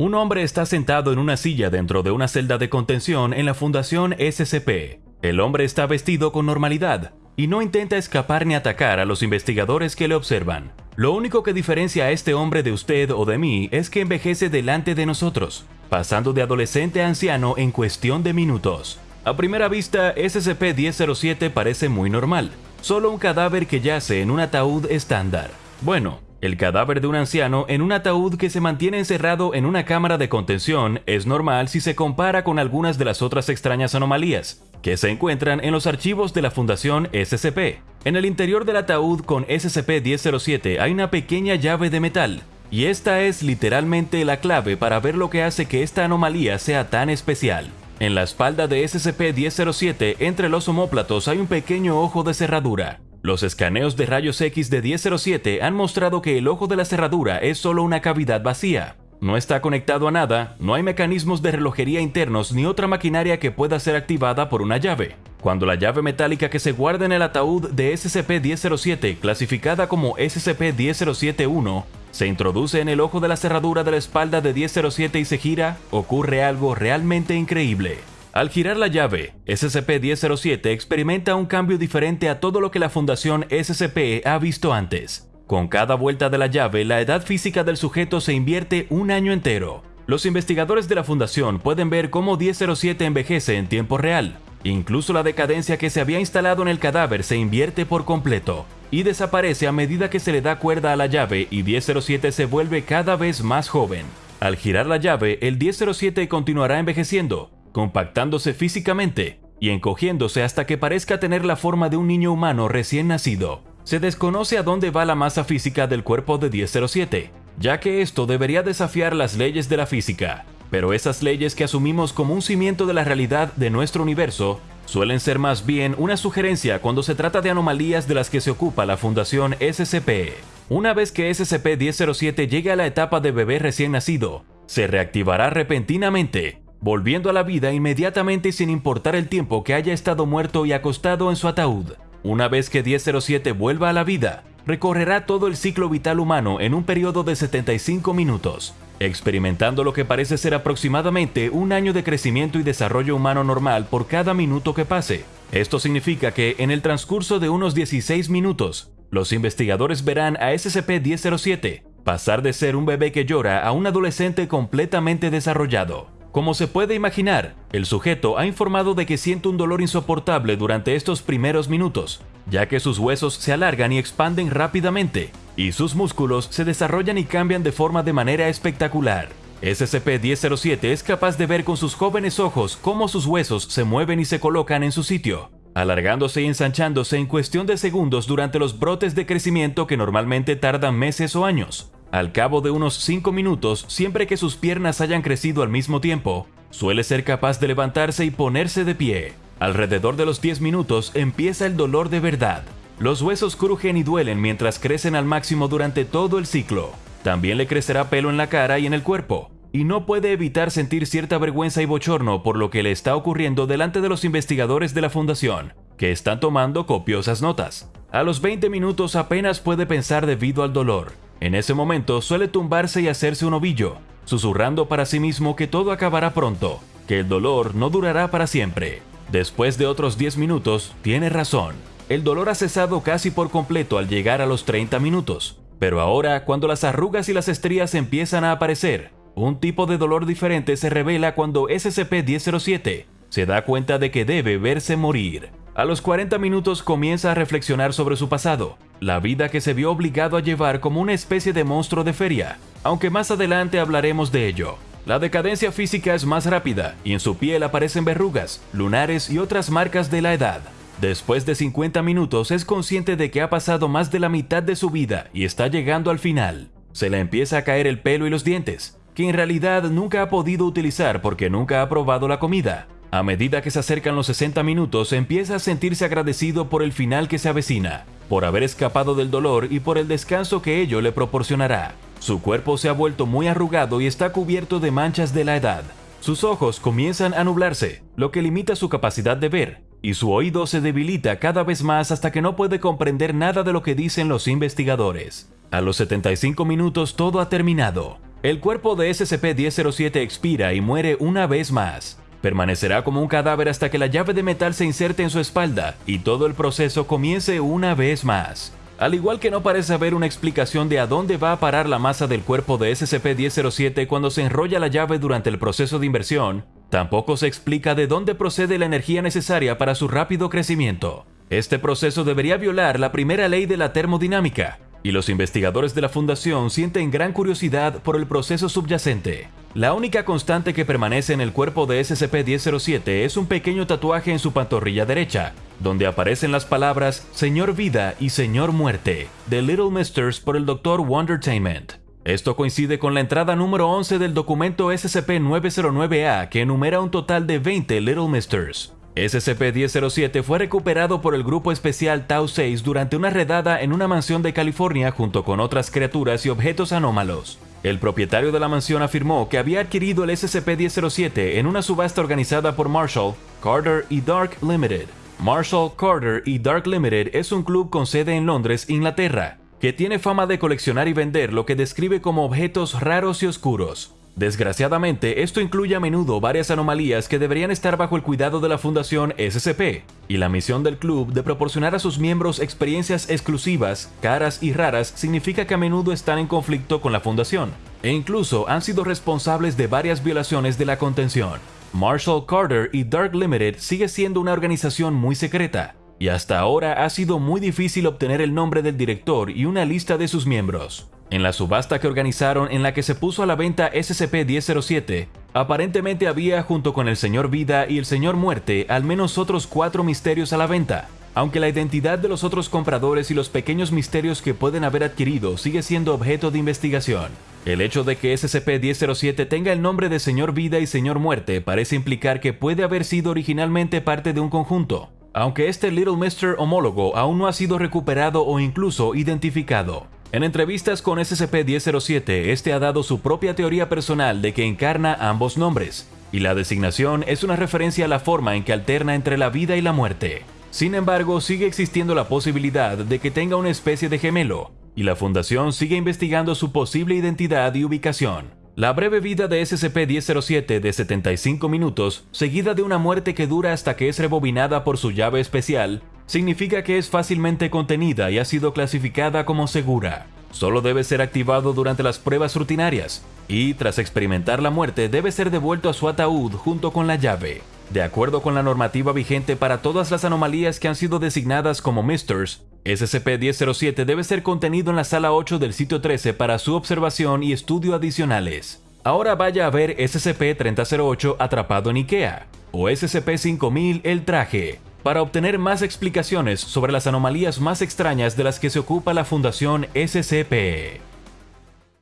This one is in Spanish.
Un hombre está sentado en una silla dentro de una celda de contención en la Fundación SCP. El hombre está vestido con normalidad y no intenta escapar ni atacar a los investigadores que le observan. Lo único que diferencia a este hombre de usted o de mí es que envejece delante de nosotros, pasando de adolescente a anciano en cuestión de minutos. A primera vista, SCP-1007 parece muy normal, solo un cadáver que yace en un ataúd estándar. Bueno, el cadáver de un anciano en un ataúd que se mantiene encerrado en una cámara de contención es normal si se compara con algunas de las otras extrañas anomalías que se encuentran en los archivos de la Fundación SCP. En el interior del ataúd con SCP-1007 hay una pequeña llave de metal, y esta es literalmente la clave para ver lo que hace que esta anomalía sea tan especial. En la espalda de SCP-1007, entre los homóplatos hay un pequeño ojo de cerradura, los escaneos de rayos X de 1007 han mostrado que el ojo de la cerradura es solo una cavidad vacía. No está conectado a nada, no hay mecanismos de relojería internos ni otra maquinaria que pueda ser activada por una llave. Cuando la llave metálica que se guarda en el ataúd de SCP-1007, clasificada como SCP-1007-1, se introduce en el ojo de la cerradura de la espalda de 1007 y se gira, ocurre algo realmente increíble. Al girar la llave, SCP-1007 experimenta un cambio diferente a todo lo que la Fundación SCP ha visto antes. Con cada vuelta de la llave, la edad física del sujeto se invierte un año entero. Los investigadores de la Fundación pueden ver cómo 1007 envejece en tiempo real. Incluso la decadencia que se había instalado en el cadáver se invierte por completo y desaparece a medida que se le da cuerda a la llave y 1007 se vuelve cada vez más joven. Al girar la llave, el 1007 continuará envejeciendo, compactándose físicamente y encogiéndose hasta que parezca tener la forma de un niño humano recién nacido. Se desconoce a dónde va la masa física del cuerpo de 1007, ya que esto debería desafiar las leyes de la física, pero esas leyes que asumimos como un cimiento de la realidad de nuestro universo suelen ser más bien una sugerencia cuando se trata de anomalías de las que se ocupa la Fundación SCP. Una vez que SCP-1007 llegue a la etapa de bebé recién nacido, se reactivará repentinamente volviendo a la vida inmediatamente sin importar el tiempo que haya estado muerto y acostado en su ataúd. Una vez que 1007 vuelva a la vida, recorrerá todo el ciclo vital humano en un periodo de 75 minutos, experimentando lo que parece ser aproximadamente un año de crecimiento y desarrollo humano normal por cada minuto que pase. Esto significa que en el transcurso de unos 16 minutos, los investigadores verán a SCP-1007 pasar de ser un bebé que llora a un adolescente completamente desarrollado. Como se puede imaginar, el sujeto ha informado de que siente un dolor insoportable durante estos primeros minutos, ya que sus huesos se alargan y expanden rápidamente, y sus músculos se desarrollan y cambian de forma de manera espectacular. SCP-1007 es capaz de ver con sus jóvenes ojos cómo sus huesos se mueven y se colocan en su sitio, alargándose y ensanchándose en cuestión de segundos durante los brotes de crecimiento que normalmente tardan meses o años. Al cabo de unos 5 minutos, siempre que sus piernas hayan crecido al mismo tiempo, suele ser capaz de levantarse y ponerse de pie. Alrededor de los 10 minutos empieza el dolor de verdad. Los huesos crujen y duelen mientras crecen al máximo durante todo el ciclo. También le crecerá pelo en la cara y en el cuerpo, y no puede evitar sentir cierta vergüenza y bochorno por lo que le está ocurriendo delante de los investigadores de la fundación, que están tomando copiosas notas. A los 20 minutos apenas puede pensar debido al dolor, en ese momento suele tumbarse y hacerse un ovillo, susurrando para sí mismo que todo acabará pronto, que el dolor no durará para siempre. Después de otros 10 minutos, tiene razón. El dolor ha cesado casi por completo al llegar a los 30 minutos. Pero ahora, cuando las arrugas y las estrías empiezan a aparecer, un tipo de dolor diferente se revela cuando SCP-1007 se da cuenta de que debe verse morir. A los 40 minutos comienza a reflexionar sobre su pasado, la vida que se vio obligado a llevar como una especie de monstruo de feria, aunque más adelante hablaremos de ello. La decadencia física es más rápida y en su piel aparecen verrugas, lunares y otras marcas de la edad. Después de 50 minutos es consciente de que ha pasado más de la mitad de su vida y está llegando al final. Se le empieza a caer el pelo y los dientes, que en realidad nunca ha podido utilizar porque nunca ha probado la comida. A medida que se acercan los 60 minutos, empieza a sentirse agradecido por el final que se avecina, por haber escapado del dolor y por el descanso que ello le proporcionará. Su cuerpo se ha vuelto muy arrugado y está cubierto de manchas de la edad. Sus ojos comienzan a nublarse, lo que limita su capacidad de ver, y su oído se debilita cada vez más hasta que no puede comprender nada de lo que dicen los investigadores. A los 75 minutos todo ha terminado. El cuerpo de SCP-1007 expira y muere una vez más. Permanecerá como un cadáver hasta que la llave de metal se inserte en su espalda y todo el proceso comience una vez más. Al igual que no parece haber una explicación de a dónde va a parar la masa del cuerpo de SCP-1007 cuando se enrolla la llave durante el proceso de inversión, tampoco se explica de dónde procede la energía necesaria para su rápido crecimiento. Este proceso debería violar la primera ley de la termodinámica, y los investigadores de la Fundación sienten gran curiosidad por el proceso subyacente. La única constante que permanece en el cuerpo de SCP-1007 es un pequeño tatuaje en su pantorrilla derecha, donde aparecen las palabras Señor Vida y Señor Muerte, de Little Misters por el Dr. Wondertainment. Esto coincide con la entrada número 11 del documento SCP-909-A que enumera un total de 20 Little Misters. SCP-1007 fue recuperado por el Grupo Especial Tau-6 durante una redada en una mansión de California junto con otras criaturas y objetos anómalos. El propietario de la mansión afirmó que había adquirido el SCP-1007 en una subasta organizada por Marshall, Carter y Dark Limited. Marshall, Carter y Dark Limited es un club con sede en Londres, Inglaterra, que tiene fama de coleccionar y vender lo que describe como objetos raros y oscuros. Desgraciadamente, esto incluye a menudo varias anomalías que deberían estar bajo el cuidado de la Fundación SCP, y la misión del club de proporcionar a sus miembros experiencias exclusivas, caras y raras significa que a menudo están en conflicto con la Fundación, e incluso han sido responsables de varias violaciones de la contención. Marshall Carter y Dark Limited sigue siendo una organización muy secreta, y hasta ahora ha sido muy difícil obtener el nombre del director y una lista de sus miembros. En la subasta que organizaron en la que se puso a la venta SCP-1007, aparentemente había junto con el Señor Vida y el Señor Muerte al menos otros cuatro misterios a la venta, aunque la identidad de los otros compradores y los pequeños misterios que pueden haber adquirido sigue siendo objeto de investigación. El hecho de que SCP-1007 tenga el nombre de Señor Vida y Señor Muerte parece implicar que puede haber sido originalmente parte de un conjunto, aunque este Little Mister homólogo aún no ha sido recuperado o incluso identificado. En entrevistas con SCP-1007, este ha dado su propia teoría personal de que encarna ambos nombres, y la designación es una referencia a la forma en que alterna entre la vida y la muerte. Sin embargo, sigue existiendo la posibilidad de que tenga una especie de gemelo, y la Fundación sigue investigando su posible identidad y ubicación. La breve vida de SCP-1007 de 75 minutos, seguida de una muerte que dura hasta que es rebobinada por su llave especial, significa que es fácilmente contenida y ha sido clasificada como segura. Solo debe ser activado durante las pruebas rutinarias, y tras experimentar la muerte debe ser devuelto a su ataúd junto con la llave. De acuerdo con la normativa vigente para todas las anomalías que han sido designadas como Misters, SCP-1007 debe ser contenido en la sala 8 del sitio 13 para su observación y estudio adicionales. Ahora vaya a ver SCP-3008 atrapado en IKEA, o SCP-5000 el traje, para obtener más explicaciones sobre las anomalías más extrañas de las que se ocupa la Fundación SCP.